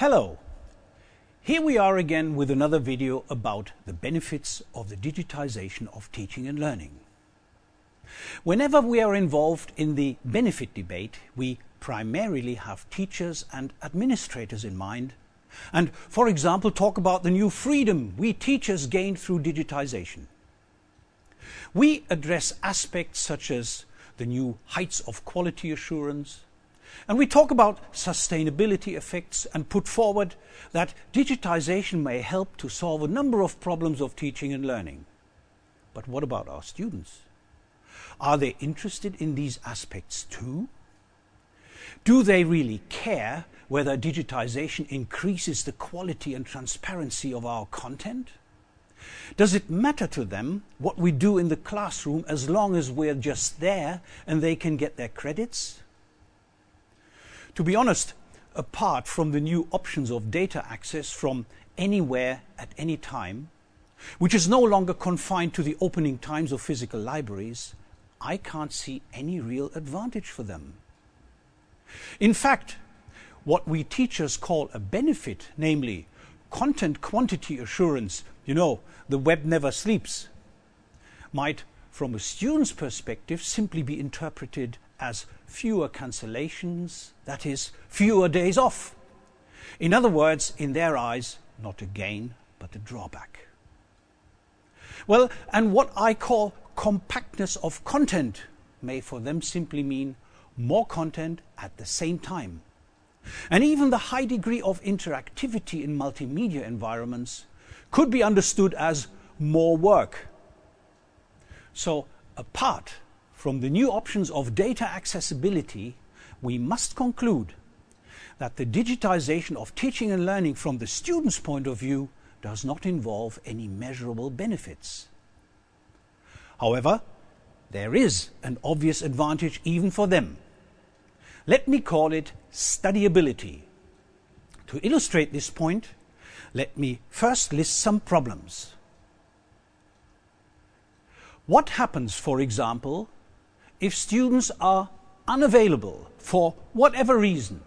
Hello! Here we are again with another video about the benefits of the digitization of teaching and learning. Whenever we are involved in the benefit debate, we primarily have teachers and administrators in mind and, for example, talk about the new freedom we teachers gained through digitization. We address aspects such as the new heights of quality assurance, and we talk about sustainability effects and put forward that digitization may help to solve a number of problems of teaching and learning. But what about our students? Are they interested in these aspects too? Do they really care whether digitization increases the quality and transparency of our content? Does it matter to them what we do in the classroom as long as we're just there and they can get their credits? To be honest, apart from the new options of data access from anywhere at any time, which is no longer confined to the opening times of physical libraries, I can't see any real advantage for them. In fact, what we teachers call a benefit, namely content quantity assurance, you know, the web never sleeps, might, from a student's perspective, simply be interpreted as fewer cancellations, that is, fewer days off. In other words, in their eyes, not a gain, but a drawback. Well, and what I call compactness of content may for them simply mean more content at the same time. And even the high degree of interactivity in multimedia environments could be understood as more work. So apart from the new options of data accessibility, we must conclude that the digitization of teaching and learning from the student's point of view does not involve any measurable benefits. However, there is an obvious advantage even for them. Let me call it studyability. To illustrate this point, let me first list some problems. What happens, for example, if students are unavailable for whatever reason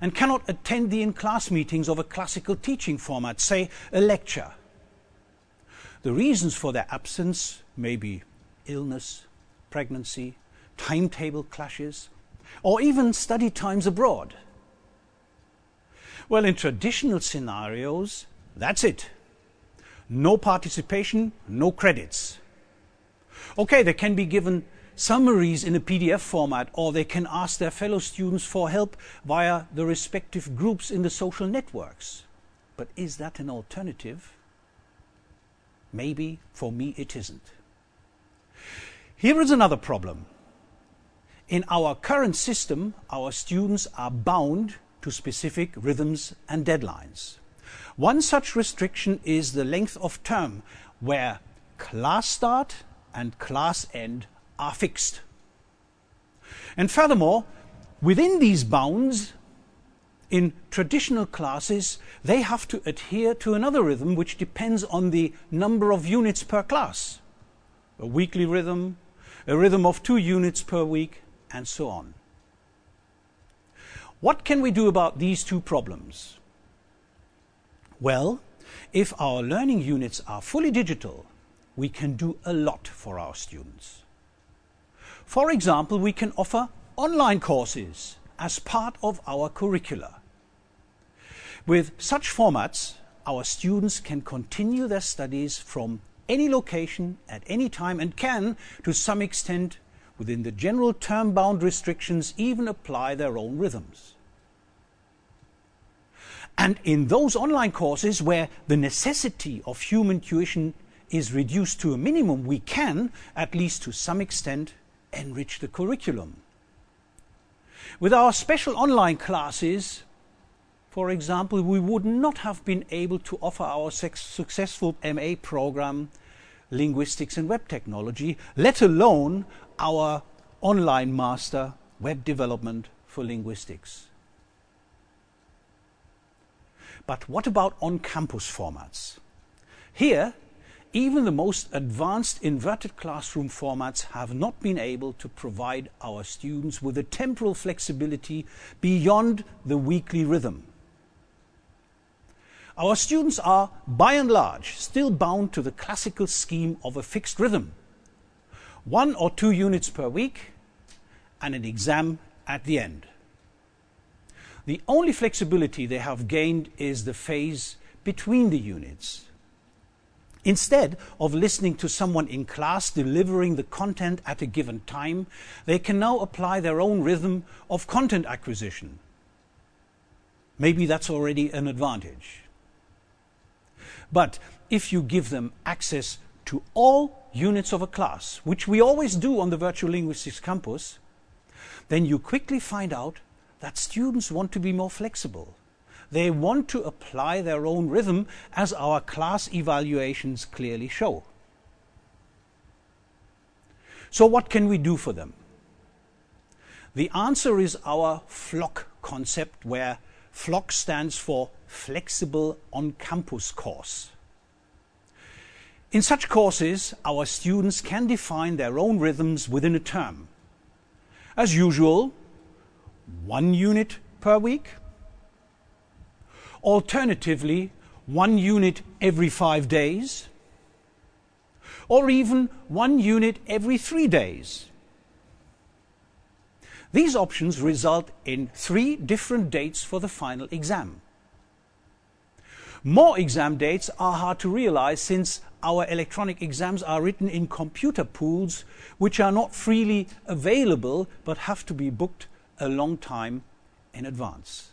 and cannot attend the in-class meetings of a classical teaching format, say a lecture. The reasons for their absence may be illness, pregnancy, timetable clashes, or even study times abroad. Well, in traditional scenarios, that's it. No participation, no credits. Okay, they can be given summaries in a PDF format, or they can ask their fellow students for help via the respective groups in the social networks. But is that an alternative? Maybe for me it isn't. Here is another problem. In our current system, our students are bound to specific rhythms and deadlines. One such restriction is the length of term, where class start and class end are fixed. And furthermore, within these bounds, in traditional classes, they have to adhere to another rhythm which depends on the number of units per class. A weekly rhythm, a rhythm of two units per week, and so on. What can we do about these two problems? Well, if our learning units are fully digital, we can do a lot for our students. For example, we can offer online courses as part of our curricula. With such formats, our students can continue their studies from any location at any time and can, to some extent, within the general term-bound restrictions, even apply their own rhythms. And in those online courses where the necessity of human tuition is reduced to a minimum, we can, at least to some extent, enrich the curriculum. With our special online classes, for example, we would not have been able to offer our successful MA program, Linguistics and Web Technology, let alone our online master, Web Development for Linguistics. But what about on-campus formats? Here, even the most advanced inverted classroom formats have not been able to provide our students with a temporal flexibility beyond the weekly rhythm. Our students are, by and large, still bound to the classical scheme of a fixed rhythm. One or two units per week and an exam at the end. The only flexibility they have gained is the phase between the units. Instead of listening to someone in class delivering the content at a given time, they can now apply their own rhythm of content acquisition. Maybe that's already an advantage. But if you give them access to all units of a class, which we always do on the Virtual Linguistics Campus, then you quickly find out that students want to be more flexible. They want to apply their own rhythm as our class evaluations clearly show. So what can we do for them? The answer is our FLOC concept where FLOC stands for Flexible On-Campus Course. In such courses, our students can define their own rhythms within a term. As usual, one unit per week. Alternatively, one unit every five days. Or even one unit every three days. These options result in three different dates for the final exam. More exam dates are hard to realize since our electronic exams are written in computer pools which are not freely available but have to be booked a long time in advance.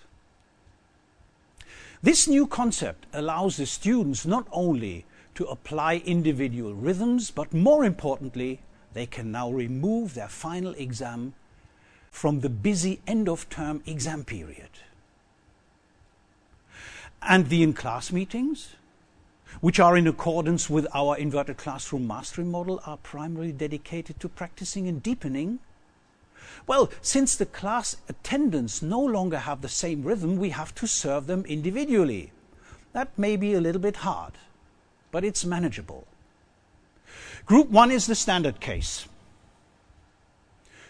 This new concept allows the students not only to apply individual rhythms, but more importantly, they can now remove their final exam from the busy end of term exam period. And the in-class meetings, which are in accordance with our inverted classroom mastery model, are primarily dedicated to practicing and deepening well, since the class attendants no longer have the same rhythm, we have to serve them individually. That may be a little bit hard, but it's manageable. Group 1 is the standard case.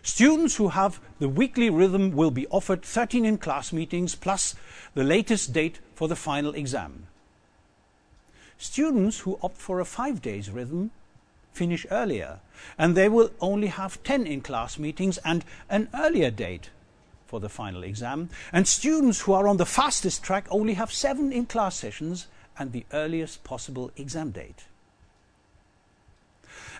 Students who have the weekly rhythm will be offered 13 in-class meetings plus the latest date for the final exam. Students who opt for a five days rhythm finish earlier. And they will only have 10 in-class meetings and an earlier date for the final exam. And students who are on the fastest track only have 7 in-class sessions and the earliest possible exam date.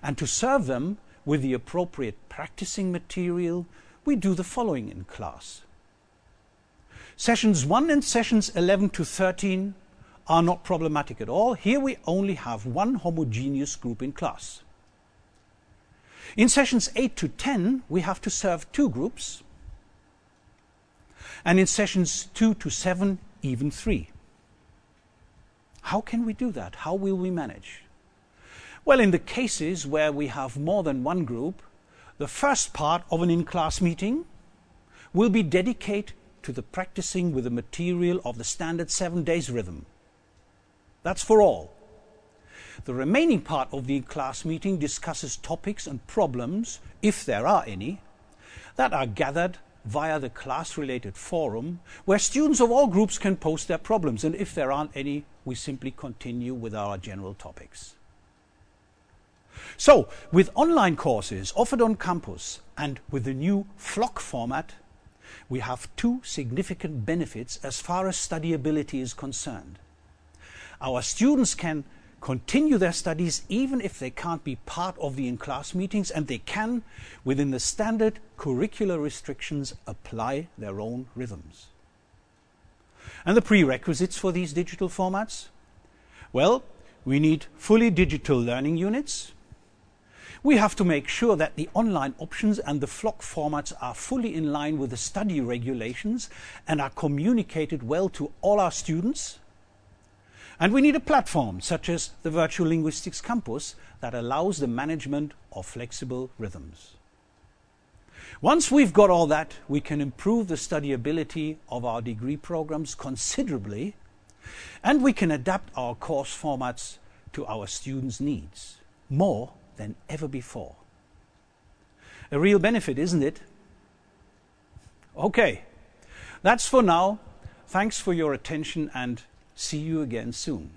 And to serve them with the appropriate practicing material, we do the following in class. Sessions 1 and sessions 11 to 13 are not problematic at all. Here we only have one homogeneous group in class. In sessions 8 to 10, we have to serve two groups. And in sessions 2 to 7, even three. How can we do that? How will we manage? Well, in the cases where we have more than one group, the first part of an in-class meeting will be dedicated to the practicing with the material of the standard seven days rhythm. That's for all. The remaining part of the class meeting discusses topics and problems, if there are any, that are gathered via the class-related forum, where students of all groups can post their problems, and if there aren't any, we simply continue with our general topics. So, with online courses offered on campus and with the new FLOC format, we have two significant benefits as far as studyability is concerned. Our students can continue their studies even if they can't be part of the in-class meetings and they can, within the standard curricular restrictions, apply their own rhythms. And the prerequisites for these digital formats? Well, we need fully digital learning units. We have to make sure that the online options and the FLOC formats are fully in line with the study regulations and are communicated well to all our students and we need a platform such as the Virtual Linguistics Campus that allows the management of flexible rhythms. Once we've got all that, we can improve the studyability of our degree programs considerably and we can adapt our course formats to our students' needs more than ever before. A real benefit, isn't it? Okay, that's for now. Thanks for your attention and See you again soon.